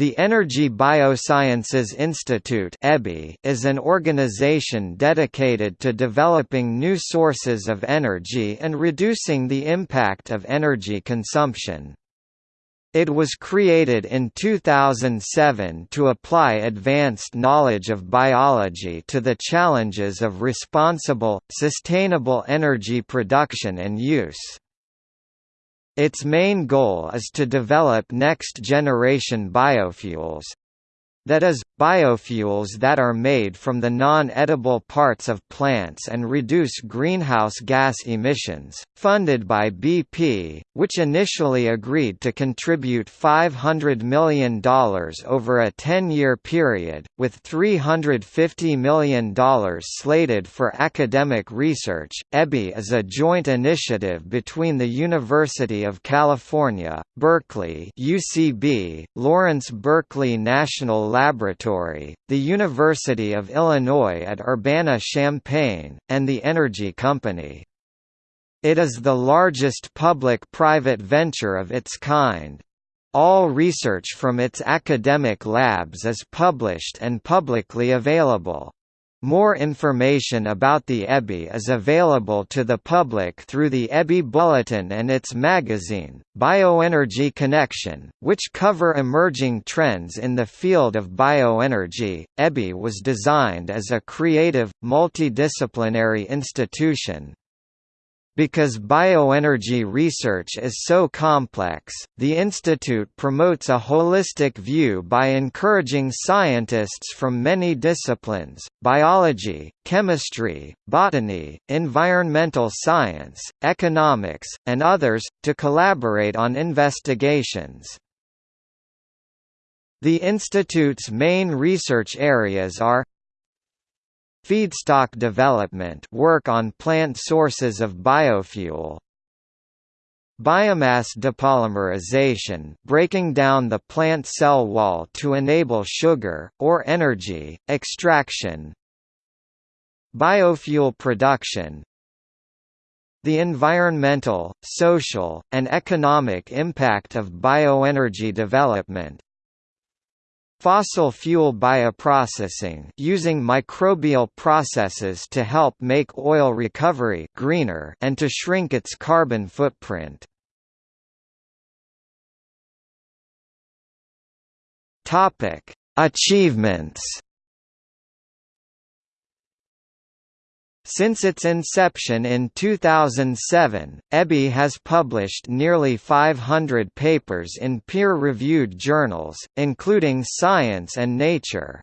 The Energy Biosciences Institute is an organization dedicated to developing new sources of energy and reducing the impact of energy consumption. It was created in 2007 to apply advanced knowledge of biology to the challenges of responsible, sustainable energy production and use. Its main goal is to develop next-generation biofuels, that is, biofuels that are made from the non-edible parts of plants and reduce greenhouse gas emissions, funded by BP, which initially agreed to contribute $500 million over a 10-year period, with $350 million slated for academic research. EBI is a joint initiative between the University of California, Berkeley UCB, Lawrence Berkeley National Laboratory, the University of Illinois at Urbana-Champaign, and the Energy Company. It is the largest public-private venture of its kind. All research from its academic labs is published and publicly available. More information about the EBI is available to the public through the EBI Bulletin and its magazine, Bioenergy Connection, which cover emerging trends in the field of bioenergy. EBI was designed as a creative, multidisciplinary institution, because bioenergy research is so complex, the institute promotes a holistic view by encouraging scientists from many disciplines biology, chemistry, botany, environmental science, economics, and others to collaborate on investigations. The institute's main research areas are Feedstock development work on plant sources of biofuel. Biomass depolymerization breaking down the plant cell wall to enable sugar, or energy, extraction. Biofuel production. The environmental, social, and economic impact of bioenergy development Fossil fuel bioprocessing using microbial processes to help make oil recovery greener and to shrink its carbon footprint. Topic: Achievements Since its inception in 2007, EBI has published nearly 500 papers in peer-reviewed journals, including Science and Nature.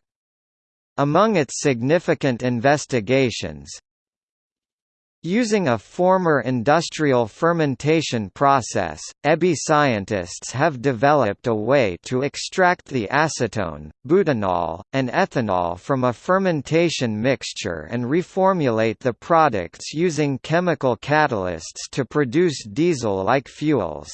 Among its significant investigations, Using a former industrial fermentation process, EBI scientists have developed a way to extract the acetone, butanol, and ethanol from a fermentation mixture and reformulate the products using chemical catalysts to produce diesel-like fuels.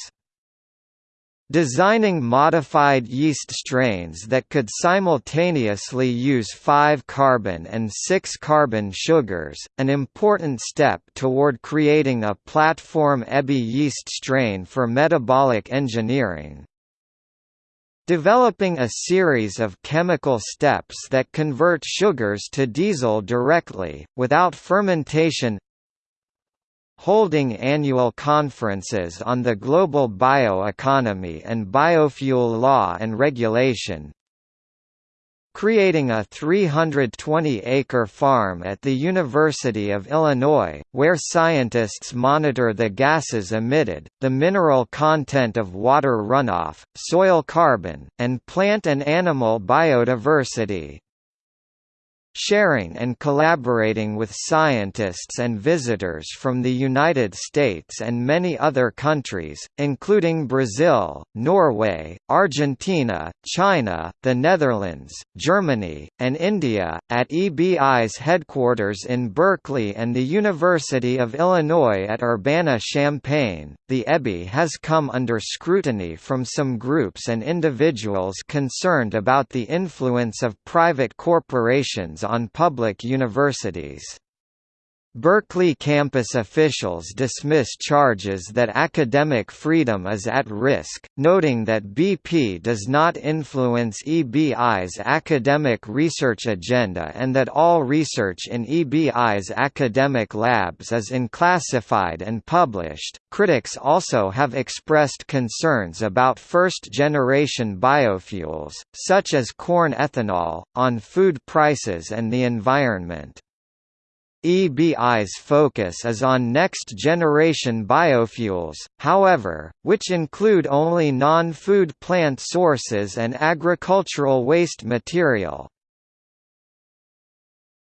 Designing modified yeast strains that could simultaneously use 5-carbon and 6-carbon sugars, an important step toward creating a platform EBI yeast strain for metabolic engineering. Developing a series of chemical steps that convert sugars to diesel directly, without fermentation holding annual conferences on the global bioeconomy and biofuel law and regulation, creating a 320-acre farm at the University of Illinois, where scientists monitor the gases emitted, the mineral content of water runoff, soil carbon, and plant and animal biodiversity sharing and collaborating with scientists and visitors from the United States and many other countries, including Brazil, Norway, Argentina, China, the Netherlands, Germany, and India, at EBI's headquarters in Berkeley and the University of Illinois at Urbana-Champaign. The EBI has come under scrutiny from some groups and individuals concerned about the influence of private corporations on public universities. Berkeley campus officials dismiss charges that academic freedom is at risk, noting that BP does not influence EBI's academic research agenda and that all research in EBI's academic labs is unclassified and published. Critics also have expressed concerns about first generation biofuels, such as corn ethanol, on food prices and the environment. EBI's focus is on next-generation biofuels, however, which include only non-food plant sources and agricultural waste material.